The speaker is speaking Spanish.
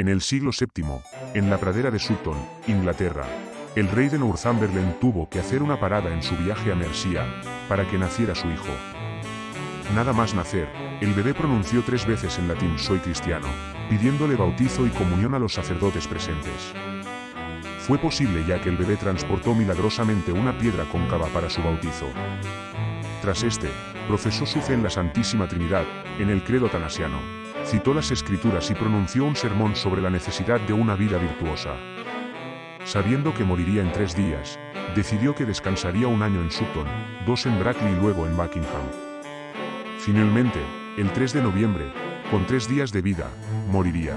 En el siglo VII, en la pradera de Sutton, Inglaterra, el rey de Northumberland tuvo que hacer una parada en su viaje a Mercia para que naciera su hijo. Nada más nacer, el bebé pronunció tres veces en latín soy cristiano, pidiéndole bautizo y comunión a los sacerdotes presentes. Fue posible ya que el bebé transportó milagrosamente una piedra cóncava para su bautizo. Tras este, profesó su fe en la Santísima Trinidad, en el credo tanasiano, citó las escrituras y pronunció un sermón sobre la necesidad de una vida virtuosa. Sabiendo que moriría en tres días, decidió que descansaría un año en Sutton, dos en Brackley y luego en Buckingham. Finalmente, el 3 de noviembre, con tres días de vida, moriría.